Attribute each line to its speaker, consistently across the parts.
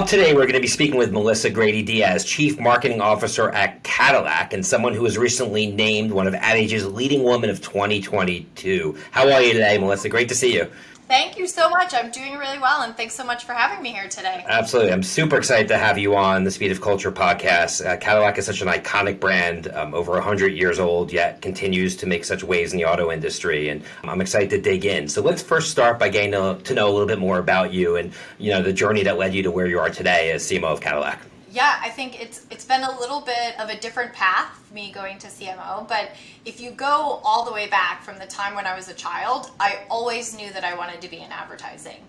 Speaker 1: Up today, we're going to be speaking with Melissa Grady Dias, Chief Marketing Officer at Cadillac, and someone who was recently named one of Ad Age's leading women of 2022. How are you today, Melissa? Great to see you.
Speaker 2: Thank you so much. I'm doing really well, and thanks so much for having me here today.
Speaker 1: Absolutely. I'm super excited to have you on the Speed of Culture podcast. Uh, Cadillac is such an iconic brand, um, over 100 years old, yet continues to make such waves in the auto industry, and I'm excited to dig in. So let's first start by getting to, to know a little bit more about you and you know the journey that led you to where you are today as CMO of Cadillac.
Speaker 2: Yeah, I think it's it's been a little bit of a different path me going to CMO, but if you go all the way back from the time when I was a child, I always knew that I wanted to be in advertising.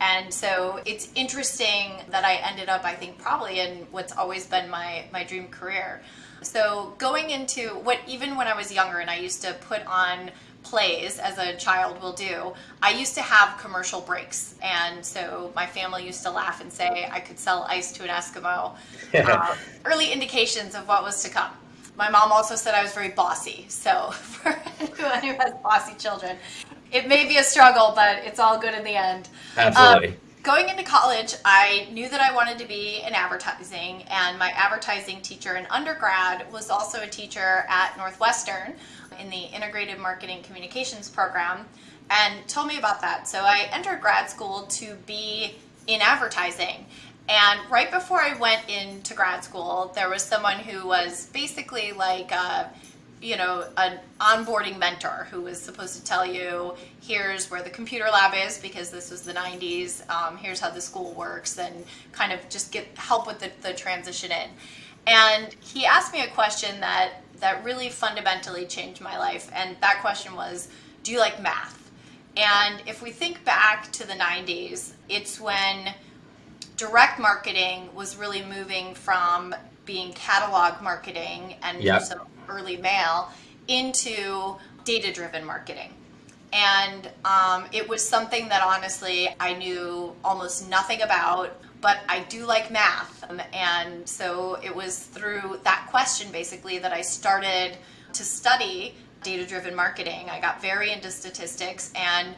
Speaker 2: And so it's interesting that I ended up, I think, probably in what's always been my, my dream career. So going into what, even when I was younger and I used to put on plays as a child will do, I used to have commercial breaks. And so my family used to laugh and say I could sell ice to an Eskimo. uh, early indications of what was to come. My mom also said I was very bossy. So for anyone who has bossy children, it may be a struggle, but it's all good in the end.
Speaker 1: Absolutely. Um,
Speaker 2: going into college, I knew that I wanted to be in advertising, and my advertising teacher in undergrad was also a teacher at Northwestern in the Integrated Marketing Communications program and told me about that. So I entered grad school to be in advertising. And right before I went into grad school, there was someone who was basically like, a, you know, an onboarding mentor who was supposed to tell you, here's where the computer lab is because this was the 90s, um, here's how the school works, and kind of just get help with the, the transition in. And he asked me a question that that really fundamentally changed my life. And that question was, do you like math? And if we think back to the 90s, it's when direct marketing was really moving from being catalog marketing and yep. some early mail into data driven marketing. And um, it was something that honestly I knew almost nothing about but I do like math. Um, and so it was through that question basically that I started to study data driven marketing. I got very into statistics and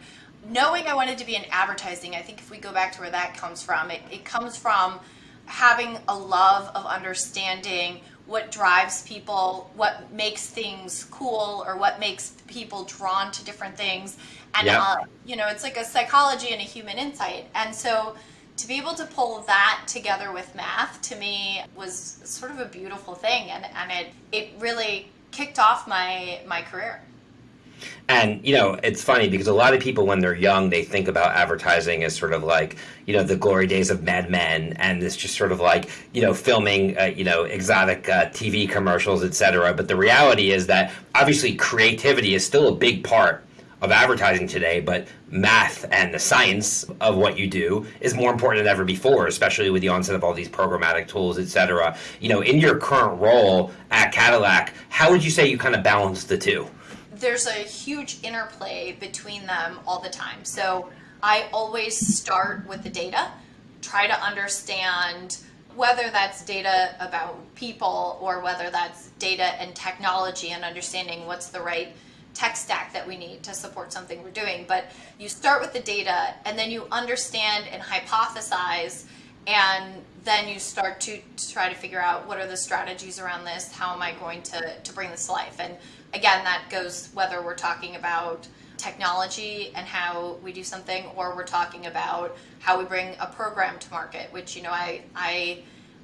Speaker 2: knowing I wanted to be in advertising, I think if we go back to where that comes from, it, it comes from having a love of understanding what drives people, what makes things cool, or what makes people drawn to different things. And, yep. uh, you know, it's like a psychology and a human insight. And so to be able to pull that together with math to me was sort of a beautiful thing and, and it, it really kicked off my, my career.
Speaker 1: And you know, it's funny because a lot of people, when they're young, they think about advertising as sort of like you know the glory days of Mad Men, and it's just sort of like you know filming uh, you know exotic uh, TV commercials, etc. But the reality is that obviously creativity is still a big part of advertising today, but math and the science of what you do is more important than ever before, especially with the onset of all these programmatic tools, et cetera. You know, in your current role at Cadillac, how would you say you kind of balance the two?
Speaker 2: There's a huge interplay between them all the time. So I always start with the data, try to understand whether that's data about people or whether that's data and technology and understanding what's the right tech stack that we need to support something we're doing. But you start with the data and then you understand and hypothesize and then you start to, to, try to figure out what are the strategies around this, how am I going to, to bring this to life. And again, that goes whether we're talking about technology and how we do something or we're talking about how we bring a program to market, which, you know, I, I,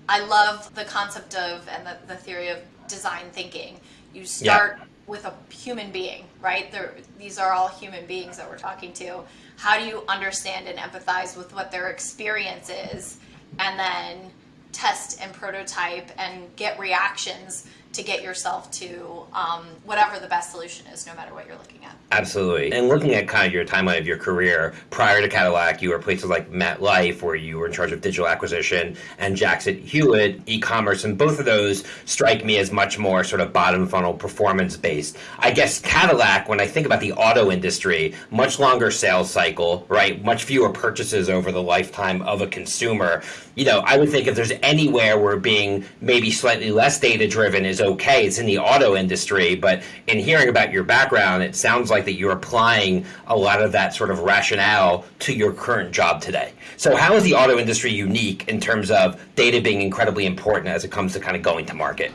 Speaker 2: I love the concept of and the, the theory of design thinking. You start yeah with a human being, right? They're, these are all human beings that we're talking to. How do you understand and empathize with what their experience is and then test and prototype and get reactions to get yourself to um, whatever the best solution is, no matter what you're looking at.
Speaker 1: Absolutely. And looking at kind of your timeline of your career, prior to Cadillac, you were places like MetLife, where you were in charge of digital acquisition, and Jackson Hewitt, e-commerce, and both of those strike me as much more sort of bottom funnel performance based. I guess Cadillac, when I think about the auto industry, much longer sales cycle, right? Much fewer purchases over the lifetime of a consumer. You know, I would think if there's anywhere where being maybe slightly less data driven is is okay. It's in the auto industry, but in hearing about your background, it sounds like that you're applying a lot of that sort of rationale to your current job today. So, how is the auto industry unique in terms of data being incredibly important as it comes to kind of going to market?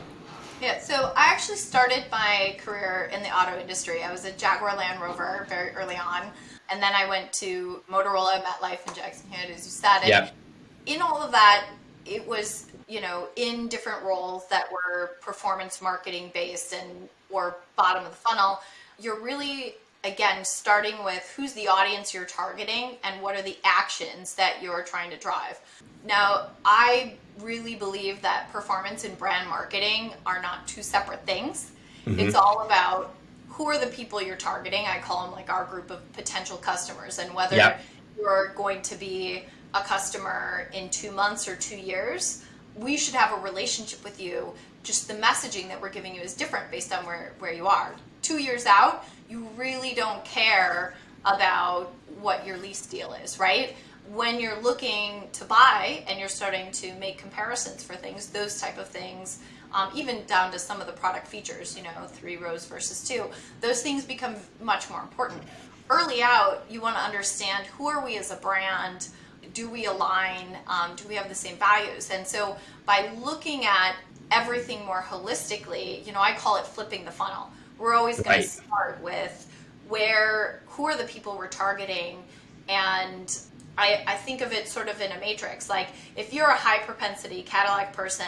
Speaker 2: Yeah, so I actually started my career in the auto industry. I was a Jaguar Land Rover very early on, and then I went to Motorola, MetLife, and Jackson Hewitt, as you said. And
Speaker 1: Yep.
Speaker 2: in all of that, it was you know in different roles that were performance marketing based and or bottom of the funnel. You're really again starting with who's the audience you're targeting and what are the actions that you're trying to drive. Now, I really believe that performance and brand marketing are not two separate things. Mm-hmm. It's all about who are the people you're targeting. I call them like our group of potential customers and whether
Speaker 1: Yep.
Speaker 2: you're going to be a customer in two months or two years, we should have a relationship with you. Just the messaging that we're giving you is different based on where, where you are. Two years out, you really don't care about what your lease deal is, right? When you're looking to buy and you're starting to make comparisons for things, those type of things, um, even down to some of the product features, you know, three rows versus two, those things become much more important. Early out, you want to understand who are we as a brand, do we align um, do we have the same values? And so by looking at everything more holistically you know i call it flipping the funnel. We're always going
Speaker 1: Right.
Speaker 2: to start with where who are the people we're targeting? And I, I think of it sort of in a matrix. Like if you're a high propensity cadillac person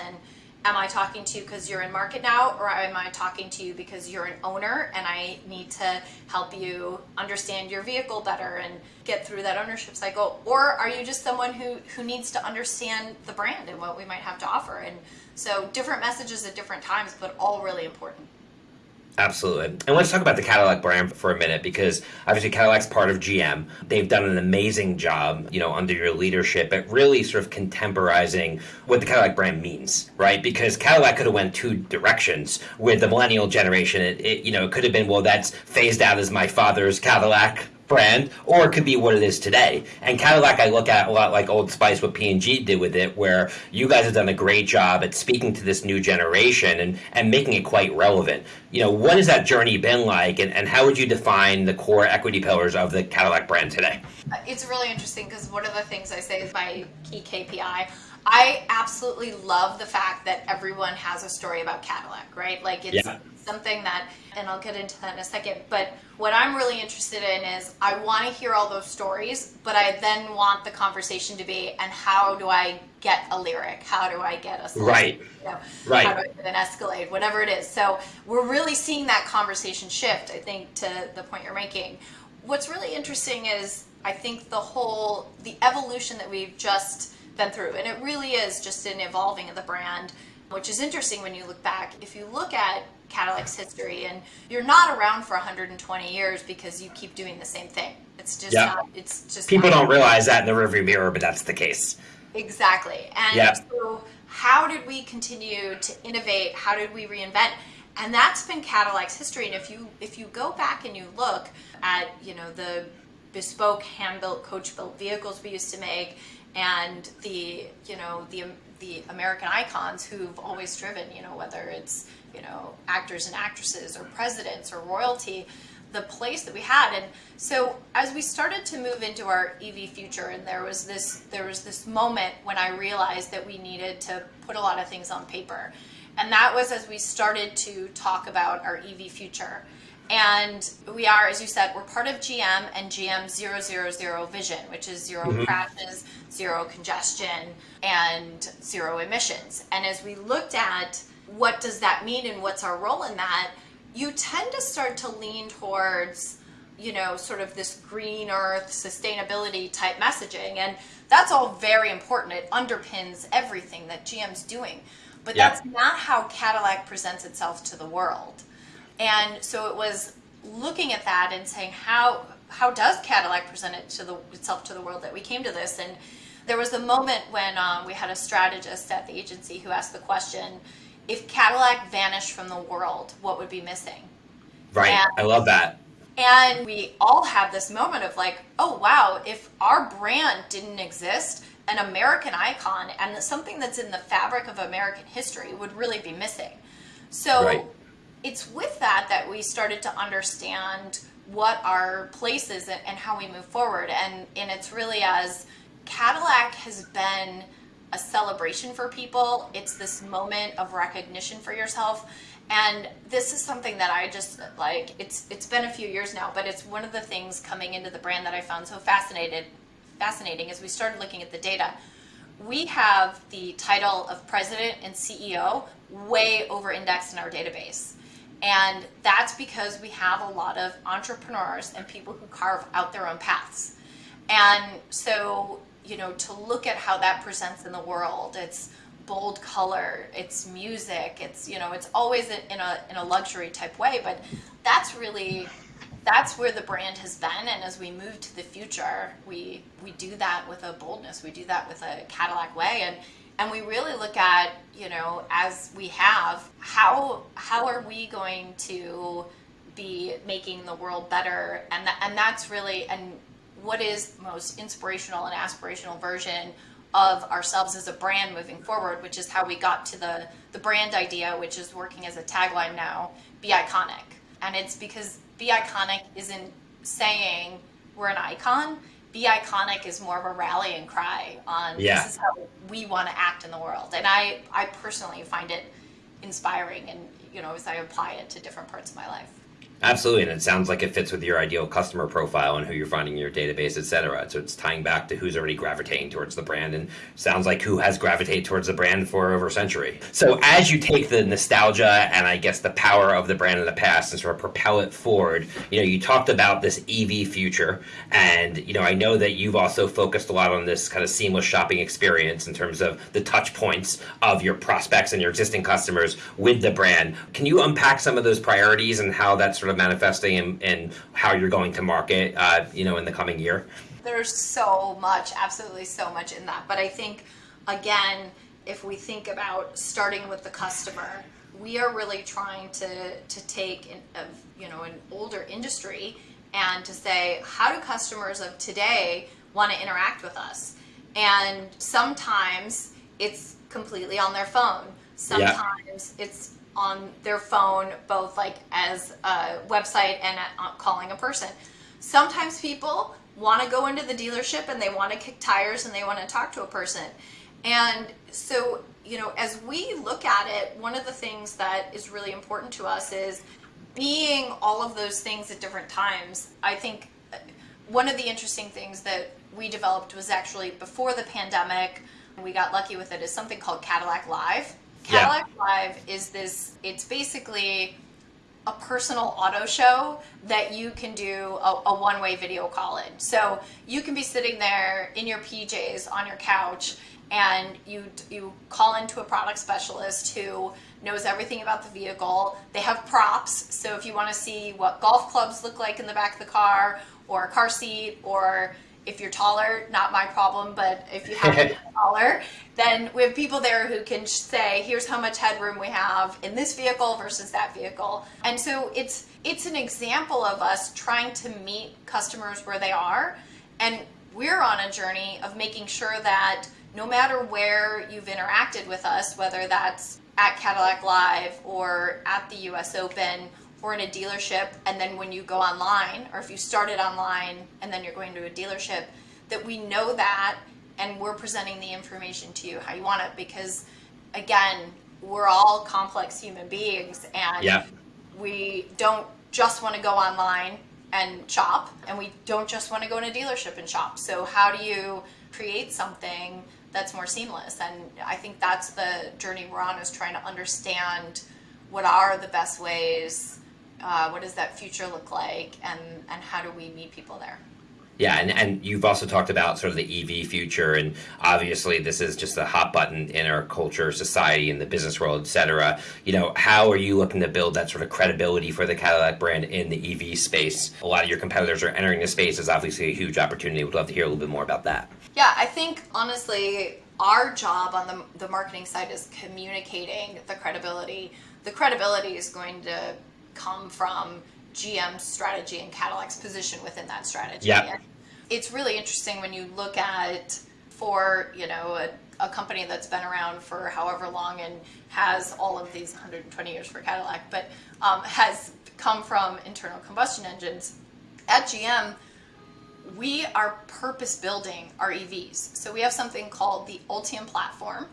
Speaker 2: am i talking to you because you're in market now or am i talking to you because you're an owner and i need to help you understand your vehicle better and get through that ownership cycle? Or are you just someone who who needs to understand the brand and what we might have to offer? And so different messages at different times but all really important
Speaker 1: Absolutely. And let's talk about the Cadillac brand for a minute because obviously Cadillac's part of GM. They've done an amazing job, you know, under your leadership at really sort of contemporizing what the Cadillac brand means, right? Because Cadillac could have went two directions with the millennial generation. It, it you know, it could have been, well, that's phased out as my father's Cadillac brand, or it could be what it is today. And Cadillac, I look at a lot like Old Spice, what P and G did with it, where you guys have done a great job at speaking to this new generation and and making it quite relevant. You know, what has that journey been like, and, and how would you define the core equity pillars of the Cadillac brand today?
Speaker 2: It's really interesting because one of the things I say is my key KPI. I absolutely love the fact that everyone has a story about Cadillac, right? Like it's
Speaker 1: Yeah.
Speaker 2: something that, and I'll get into that in a second. But what I'm really interested in is I want to hear all those stories, but I then want the conversation to be, and how do I get a Lyriq? How do I get a song?
Speaker 1: Right.
Speaker 2: You know,
Speaker 1: Right.
Speaker 2: How do I get an Escalade? Whatever it is. So we're really seeing that conversation shift. I think to the point you're making. What's really interesting is I think the whole the evolution that we've just been through, and it really is just an evolving of the brand, which is interesting when you look back. If you look at Cadillac's history, and you're not around for 120 years because you keep doing the same thing. It's just
Speaker 1: Yeah.
Speaker 2: not. It's just
Speaker 1: People don't realize that in the rearview mirror, but that's the case.
Speaker 2: Exactly. And
Speaker 1: Yeah.
Speaker 2: so, how did we continue to innovate? How did we reinvent? And that's been Cadillac's history. And if you if you go back and you look at you know the bespoke hand built coach built vehicles we used to make, and the you know the the American icons who've always driven you know whether it's you know actors and actresses or presidents or royalty the place that we had. And so as we started to move into our ev future and there was this there was this moment when i realized that we needed to put a lot of things on paper. And that was as we started to talk about our ev future and we are as you said we're part of gm and gm 000 vision which is 0 mm-hmm. crashes zero congestion and zero emissions. And as we looked at what does that mean and what's our role in that you tend to start to lean towards you know sort of this green earth sustainability type messaging. And that's all very important. It underpins everything that gm's doing. But
Speaker 1: Yeah.
Speaker 2: that's not how cadillac presents itself to the world and so it was looking at that and saying how how does cadillac present it to the itself to the world that we came to this and there was a moment when um, we had a strategist at the agency who asked the question if cadillac vanished from the world what would be missing
Speaker 1: Right.
Speaker 2: Yeah.
Speaker 1: I love that.
Speaker 2: and we all have this moment of like, oh wow, if our brand didn't exist, an American icon and something that's in the fabric of American history would really be missing. So
Speaker 1: Right.
Speaker 2: It's with that that we started to understand what our place is and, how we move forward. And, and it's really as Cadillac has been a celebration for people, it's this moment of recognition for yourself. And this is something that I just like it's it's been a few years now, but it's one of the things coming into the brand that I found so fascinated fascinating as we started looking at the data. We have the title of president and CEO way over indexed in our database. And that's because we have a lot of entrepreneurs and people who carve out their own paths. And so, you know, to look at how that presents in the world, it's bold color, it's music, it's, you know, it's always in a, in a luxury type way, but that's really, that's where the brand has been. And as we move to the future, we, we do that with a boldness, we do that with a Cadillac way. And, and we really look at, you know, as we have, how, how are we going to be making the world better? And and that's really, and what is most inspirational and aspirational version of ourselves as a brand moving forward, which is how we got to the, the brand idea, which is working as a tagline now, be iconic. And it's because be iconic isn't saying we're an icon. Be iconic is more of a rallying cry on
Speaker 1: Yeah.
Speaker 2: this is how we want to act in the world. And I, I personally find it inspiring and you know as I apply it to different parts of my life.
Speaker 1: Absolutely, and it sounds like it fits with your ideal customer profile and who you're finding in your database, et cetera. So it's tying back to who's already gravitating towards the brand, and sounds like who has gravitated towards the brand for over a century. So as you take the nostalgia and I guess the power of the brand in the past and sort of propel it forward, you know, you talked about this EV future, and you know, I know that you've also focused a lot on this kind of seamless shopping experience in terms of the touch points of your prospects and your existing customers with the brand. Can you unpack some of those priorities and how that's sort of manifesting and, and how you're going to market, uh, you know, in the coming year?
Speaker 2: There's so much, absolutely so much in that. But I think, again, if we think about starting with the customer, we are really trying to, to take an, of, you know, an older industry and to say, how do customers of today want to interact with us? And sometimes it's completely on their phone. Sometimes it's on their phone, both like as a website and uh, calling a person. Sometimes people want to go into the dealership and they want to kick tires and they want to talk to a person. And so, you know, as we look at it, one of the things that is really important to us is being all of those things at different times. I think uh, one of the interesting things that we developed was actually before the pandemic, we got lucky with it, is something called Cadillac Live.
Speaker 1: Yeah.
Speaker 2: Cadillac Live is this, it's basically a personal auto show that you can do a, a one-way video call in. So you can be sitting there in your PJs on your couch and you you call into a product specialist who knows everything about the vehicle. They have props, so if you want to see what golf clubs look like in the back of the car or a car seat or if you're taller, not my problem, but if you happen to be taller, then we have people there who can say, here's how much headroom we have in this vehicle versus that vehicle. And so it's it's an example of us trying to meet customers where they are. And we're on a journey of making sure that no matter where you've interacted with us, whether that's at Cadillac Live or at the US Open or in a dealership, and then when you go online, or if you started online and then you're going to a dealership, that we know that and we're presenting the information to you how you want it because again, we're all complex human beings and
Speaker 1: Yeah.
Speaker 2: we don't just want to go online and shop and we don't just want to go in a dealership and shop. So how do you create something that's more seamless? And I think that's the journey we're on is trying to understand what are the best ways, uh, what does that future look like, and, and how do we meet people there?
Speaker 1: Yeah, and, and you've also talked about sort of the EV future, and obviously this is just a hot button in our culture, society, in the business world, et cetera. You know, how are you looking to build that sort of credibility for the Cadillac brand in the EV space? A lot of your competitors are entering the space. is obviously a huge opportunity. We'd love to hear a little bit more about that.
Speaker 2: Yeah, I think honestly, our job on the, the marketing side is communicating the credibility. The credibility is going to come from GM's strategy and Cadillac's position within that strategy.
Speaker 1: Yeah.
Speaker 2: It's really interesting when you look at for you know a, a company that's been around for however long and has all of these 120 years for Cadillac, but um, has come from internal combustion engines. At GM, we are purpose building our EVs. So we have something called the Ultium platform.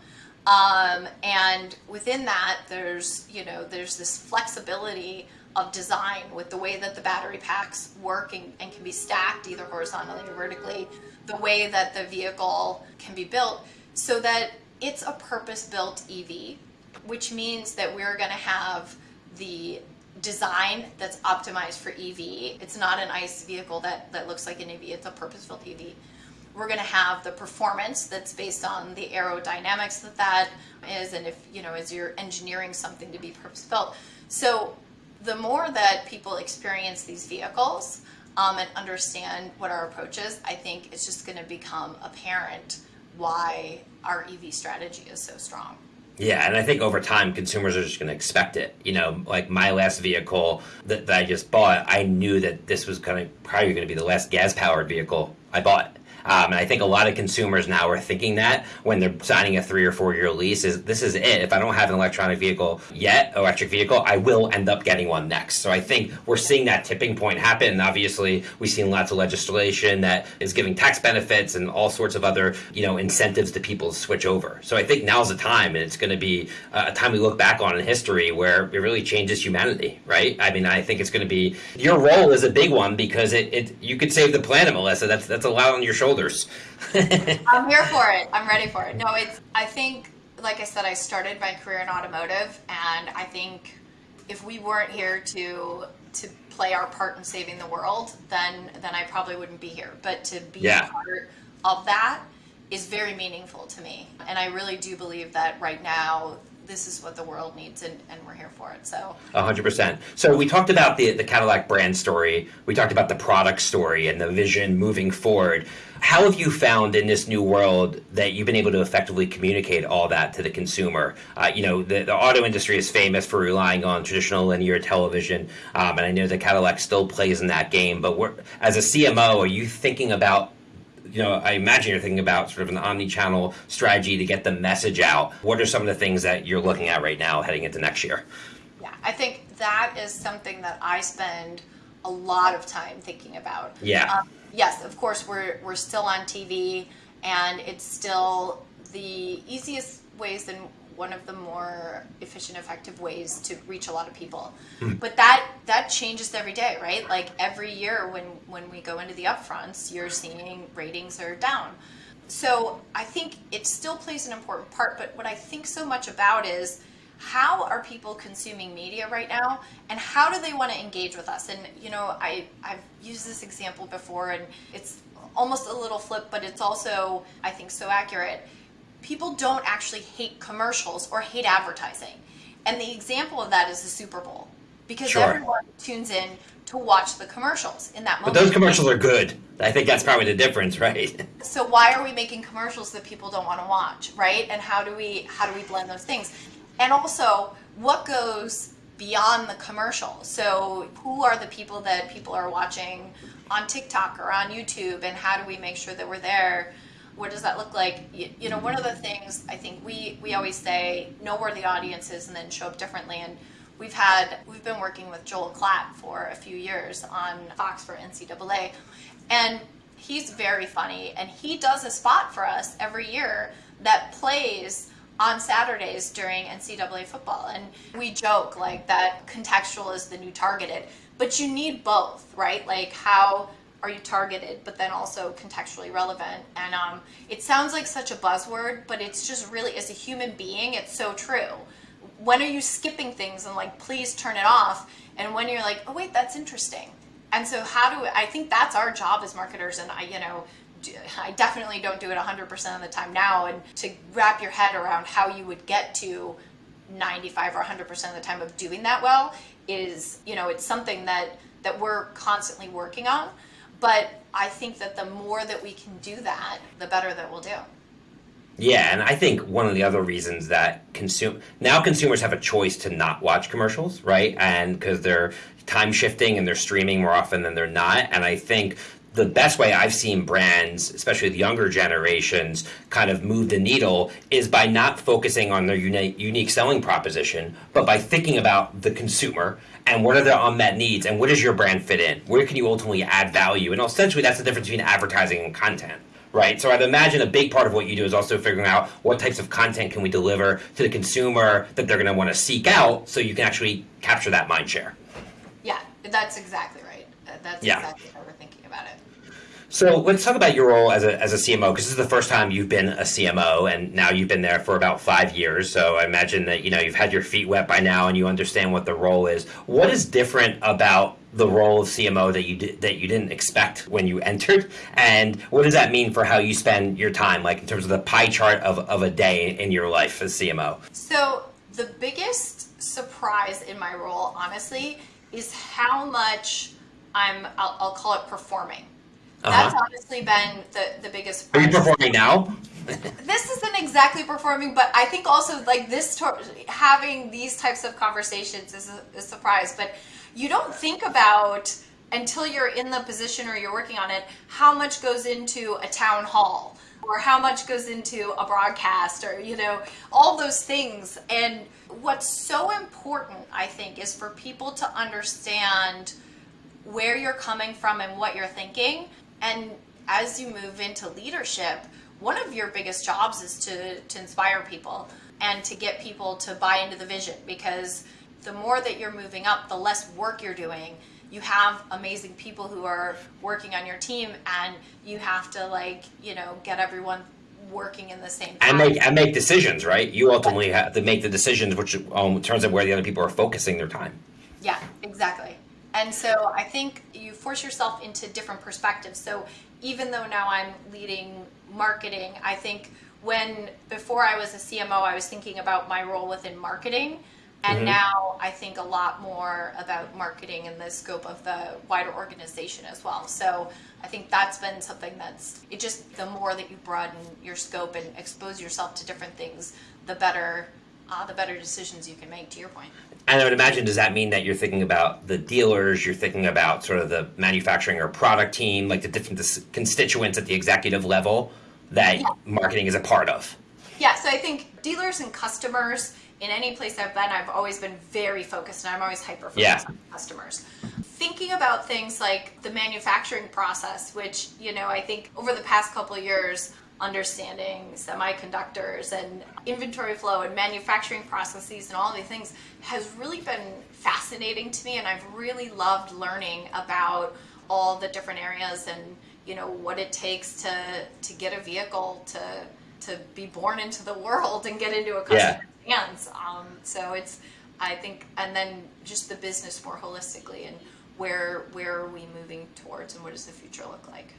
Speaker 2: Um, and within that, there's, you know, there's this flexibility of design with the way that the battery packs work and, and can be stacked either horizontally or vertically, the way that the vehicle can be built so that it's a purpose built EV, which means that we're going to have the design that's optimized for EV. It's not an ICE vehicle that, that looks like an EV, it's a purpose-built EV. We're going to have the performance that's based on the aerodynamics that that is, and if, you know, as you're engineering something to be purpose-built. So the more that people experience these vehicles um, and understand what our approach is, I think it's just going to become apparent why our EV strategy is so strong.
Speaker 1: Yeah, and I think over time, consumers are just going to expect it. You know, like my last vehicle that, that I just bought, I knew that this was going to probably going to be the last gas powered vehicle I bought. Um, and I think a lot of consumers now are thinking that when they're signing a three or four year lease is this is it. If I don't have an electronic vehicle yet, electric vehicle, I will end up getting one next. So I think we're seeing that tipping point happen. And obviously, we've seen lots of legislation that is giving tax benefits and all sorts of other you know incentives to people to switch over. So I think now's the time, and it's going to be a time we look back on in history where it really changes humanity, right? I mean, I think it's going to be your role is a big one because it, it you could save the planet, Melissa. That's that's a lot on your shoulders shoulders.
Speaker 2: I'm here for it. I'm ready for it. No, it's. I think, like I said, I started my career in automotive, and I think if we weren't here to to play our part in saving the world, then then I probably wouldn't be here. But to be yeah. part of that is very meaningful to me, and I really do believe that right now this is what the world needs and, and we're here for it so.
Speaker 1: 100% so we talked about the, the cadillac brand story. We talked about the product story and the vision moving forward. How have you found in this new world that you've been able to effectively communicate all that to the consumer? Uh, you know the, the, auto industry is famous for relying on traditional linear television um, and i know that cadillac still plays in that game but as a cmo are you thinking about you know, I imagine you're thinking about sort of an omni-channel strategy to get the message out. What are some of the things that you're looking at right now heading into next year?
Speaker 2: Yeah, I think that is something that I spend a lot of time thinking about.
Speaker 1: Yeah. Um,
Speaker 2: yes, of course, we're we're still on TV, and it's still the easiest ways and one of the more efficient effective ways to reach a lot of people. Mm. but that that changes every day right? Like every year when when we go into the upfronts you're seeing ratings are down. So i think it still plays an important part but what i think so much about is how are people consuming media right now and how do they want to engage with us? And you know i i've used this example before and it's almost a little flip but it's also i think so accurate people don't actually hate commercials or hate advertising. And the example of that is the Super Bowl because sure. everyone tunes in to watch the commercials in that moment.
Speaker 1: But those commercials are good. I think that's probably the difference, right?
Speaker 2: So why are we making commercials that people don't want to watch, right? And how do we how do we blend those things? And also, what goes beyond the commercial? So who are the people that people are watching on TikTok or on YouTube and how do we make sure that we're there what does that look like? You, you, know, one of the things I think we we always say know where the audience is and then show up differently. And we've had we've been working with Joel Klatt for a few years on Fox for NCAA, and he's very funny and he does a spot for us every year that plays on Saturdays during NCAA football. And we joke like that contextual is the new targeted, but you need both, right? Like how are you targeted, but then also contextually relevant. And um, it sounds like such a buzzword, but it's just really, as a human being, it's so true. When are you skipping things and like, please turn it off? And when you're like, oh wait, that's interesting. And so how do I think that's our job as marketers, and I, you know, I definitely don't do it 100% of the time now. And to wrap your head around how you would get to 95 or 100% of the time of doing that well is, you know, it's something that that we're constantly working on. But I think that the more that we can do that, the better that we'll do.
Speaker 1: Yeah, and I think one of the other reasons that consume now consumers have a choice to not watch commercials, right? And because they're time shifting and they're streaming more often than they're not, and I think the best way I've seen brands, especially the younger generations, kind of move the needle is by not focusing on their unique, unique selling proposition, but by thinking about the consumer and what are their unmet needs and what does your brand fit in? Where can you ultimately add value? And essentially, that's the difference between advertising and content. Right, so I'd imagine a big part of what you do is also figuring out what types of content can we deliver to the consumer that they're going to want to seek out, so you can actually capture that mind share.
Speaker 2: Yeah, that's exactly right. That's yeah. exactly how we're thinking about it.
Speaker 1: So let's talk about your role as a, as a CMO because this is the first time you've been a CMO and now you've been there for about five years. So I imagine that you know you've had your feet wet by now and you understand what the role is. What is different about the role of CMO that you did, that you didn't expect when you entered, and what does that mean for how you spend your time, like in terms of the pie chart of, of a day in your life as CMO?
Speaker 2: So the biggest surprise in my role, honestly, is how much I'm. I'll, I'll call it performing uh-huh. That's honestly been the, the biggest.
Speaker 1: Are you performing now?
Speaker 2: this isn't exactly performing, but I think also like this having these types of conversations is a, a surprise. But you don't think about until you're in the position or you're working on it how much goes into a town hall or how much goes into a broadcast or you know all those things and what's so important i think is for people to understand where you're coming from and what you're thinking and as you move into leadership, one of your biggest jobs is to, to inspire people and to get people to buy into the vision because the more that you're moving up, the less work you're doing. You have amazing people who are working on your team and you have to like, you know, get everyone working in the same
Speaker 1: time. And make and make decisions, right? You ultimately have to make the decisions which um, turns out where the other people are focusing their time.
Speaker 2: Yeah, exactly. And so I think you force yourself into different perspectives. So even though now I'm leading marketing, I think when before I was a CMO, I was thinking about my role within marketing. And mm-hmm. now I think a lot more about marketing in the scope of the wider organization as well. So I think that's been something that's it just the more that you broaden your scope and expose yourself to different things, the better uh, the better decisions you can make. To your point.
Speaker 1: And I would imagine, does that mean that you're thinking about the dealers, you're thinking about sort of the manufacturing or product team, like the different constituents at the executive level that yeah. marketing is a part of?
Speaker 2: Yeah, so I think dealers and customers in any place I've been, I've always been very focused and I'm always hyper focused yeah. on customers. Thinking about things like the manufacturing process, which, you know, I think over the past couple of years, understanding semiconductors and inventory flow and manufacturing processes and all these things has really been fascinating to me and I've really loved learning about all the different areas and you know what it takes to to get a vehicle to to be born into the world and get into a customer's yeah. hands um, so it's I think and then just the business more holistically and where where are we moving towards and what does the future look like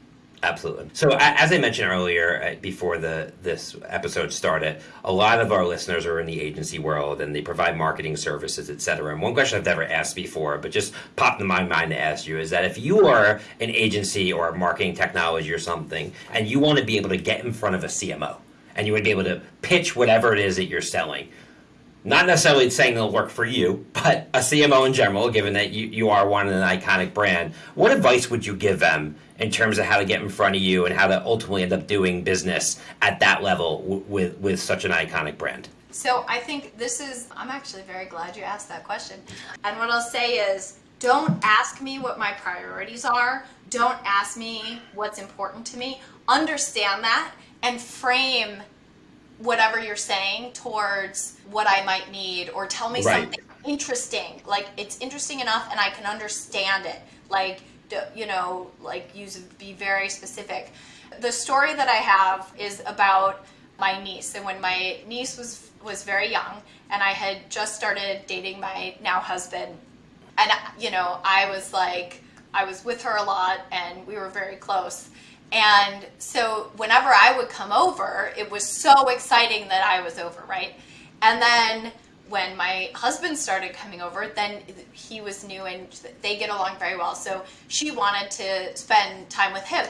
Speaker 1: Absolutely. So, as I mentioned earlier, uh, before the this episode started, a lot of our listeners are in the agency world and they provide marketing services, et cetera. And one question I've never asked before, but just popped in my mind to ask you, is that if you are an agency or a marketing technology or something, and you want to be able to get in front of a CMO, and you would be able to pitch whatever it is that you're selling, not necessarily saying it'll work for you, but a CMO in general, given that you, you are one of an iconic brand, what advice would you give them in terms of how to get in front of you and how to ultimately end up doing business at that level with with such an iconic brand?
Speaker 2: So I think this is. I'm actually very glad you asked that question. And what I'll say is, don't ask me what my priorities are. Don't ask me what's important to me. Understand that and frame whatever you're saying towards what I might need or tell me right. something interesting. Like it's interesting enough and I can understand it. Like you know, like use be very specific. The story that I have is about my niece, and when my niece was was very young, and I had just started dating my now husband, and you know, I was like, I was with her a lot, and we were very close. And so whenever I would come over, it was so exciting that I was over, right? And then when my husband started coming over, then he was new and they get along very well. So she wanted to spend time with him.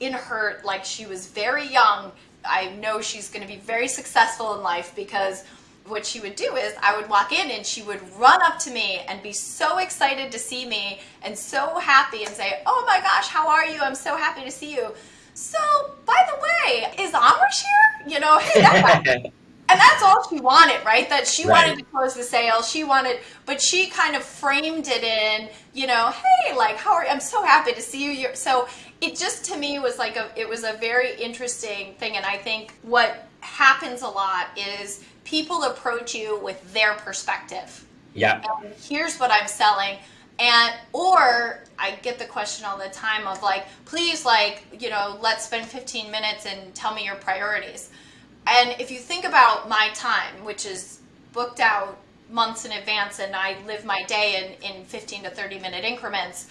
Speaker 2: In her, like she was very young, I know she's going to be very successful in life because what she would do is I would walk in and she would run up to me and be so excited to see me and so happy and say, "Oh my gosh, how are you? I'm so happy to see you." So, by the way, is Amrish here? You know, and that's all she wanted, right? That she right. wanted to close the sale. She wanted, but she kind of framed it in, you know, hey, like, how are you? I'm so happy to see you. You're, so it just to me was like a, it was a very interesting thing. And I think what happens a lot is people approach you with their perspective.
Speaker 1: Yeah.
Speaker 2: And here's what I'm selling. And or I get the question all the time of like, please like, you know, let's spend 15 minutes and tell me your priorities. And if you think about my time, which is booked out months in advance and I live my day in, in 15 to 30 minute increments,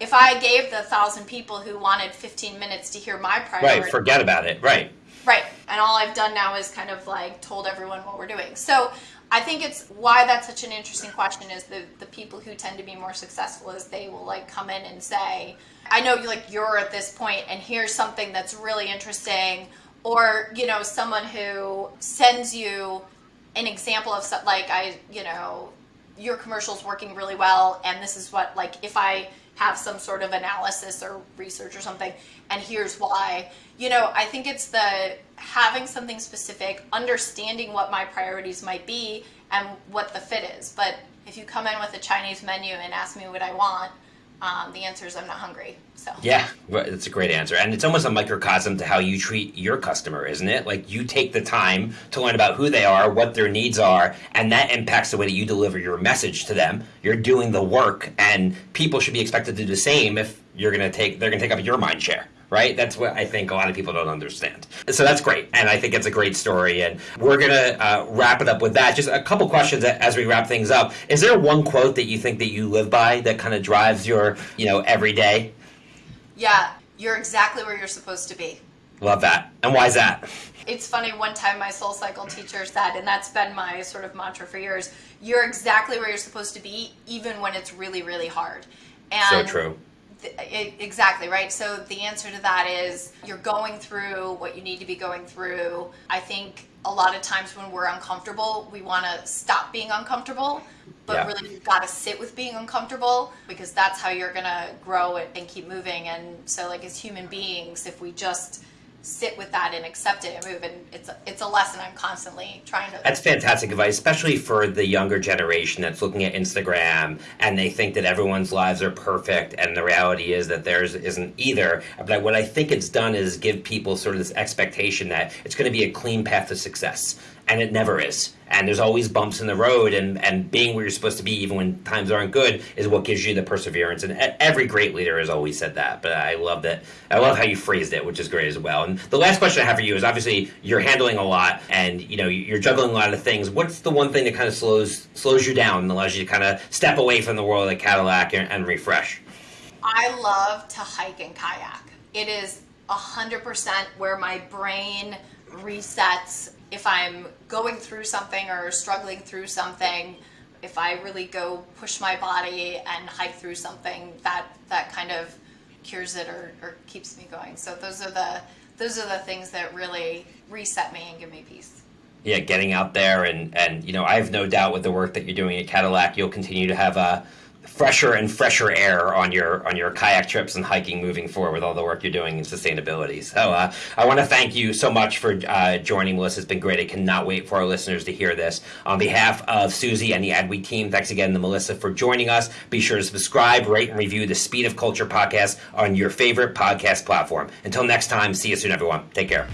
Speaker 2: if I gave the thousand people who wanted 15 minutes to hear my priorities.
Speaker 1: Right, forget about it. Right.
Speaker 2: Right. And all I've done now is kind of like told everyone what we're doing. So I think it's why that's such an interesting question is the, the people who tend to be more successful is they will like come in and say, I know you like you're at this point and here's something that's really interesting. Or, you know, someone who sends you an example of like I, you know, your commercial's working really well and this is what like if I have some sort of analysis or research or something and here's why. You know i think it's the having something specific understanding what my priorities might be and what the fit is. But if you come in with a chinese menu and ask me what i want um, the answer is I'm not hungry. So
Speaker 1: yeah, that's a great answer, and it's almost a microcosm to how you treat your customer, isn't it? Like you take the time to learn about who they are, what their needs are, and that impacts the way that you deliver your message to them. You're doing the work, and people should be expected to do the same if you're to take they're going to take up your mind share right? That's what I think a lot of people don't understand. So that's great, and I think it's a great story. And we're gonna uh, wrap it up with that. Just a couple questions as we wrap things up. Is there one quote that you think that you live by that kind of drives your, you know, every day?
Speaker 2: Yeah, you're exactly where you're supposed to be.
Speaker 1: Love that. And why is that?
Speaker 2: It's funny, one time my SoulCycle teacher said, and that's been my sort of mantra for years you're exactly where you're supposed to be, even when it's really, really hard.
Speaker 1: And so true
Speaker 2: exactly right? So the answer to that is you're going through what you need to be going through. I think a lot of times when we're uncomfortable we want to stop being uncomfortable but yeah. really you've got to sit with being uncomfortable because that's how you're going to grow and keep moving. And so like as human beings if we just sit with that and accept it and move and it's a, it's a lesson i'm constantly trying to
Speaker 1: that's fantastic advice especially for the younger generation that's looking at instagram and they think that everyone's lives are perfect and the reality is that theirs isn't either. But what i think it's done is give people sort of this expectation that it's going to be a clean path to success and it never is. And there's always bumps in the road, and, and being where you're supposed to be, even when times aren't good, is what gives you the perseverance. And every great leader has always said that. But I love that. I love how you phrased it, which is great as well. And the last question I have for you is obviously you're handling a lot, and you know you're juggling a lot of things. What's the one thing that kind of slows slows you down and allows you to kind of step away from the world of Cadillac and, and refresh?
Speaker 2: I love to hike and kayak. It is hundred percent where my brain resets if I'm going through something or struggling through something, if I really go push my body and hike through something, that that kind of cures it or, or keeps me going. So those are the those are the things that really reset me and give me peace.
Speaker 1: Yeah, getting out there and and you know I have no doubt with the work that you're doing at Cadillac, you'll continue to have a fresher and fresher air on your on your kayak trips and hiking moving forward with all the work you're doing in sustainability. So uh, I want to thank you so much for uh, joining, Melissa. It's been great. I cannot wait for our listeners to hear this. On behalf of Suzy and the Adweek team, thanks again to Melissa for joining us. Be sure to subscribe, rate, and review the Speed of Culture podcast on your favorite podcast platform. Until next time, see you soon, everyone. Take care.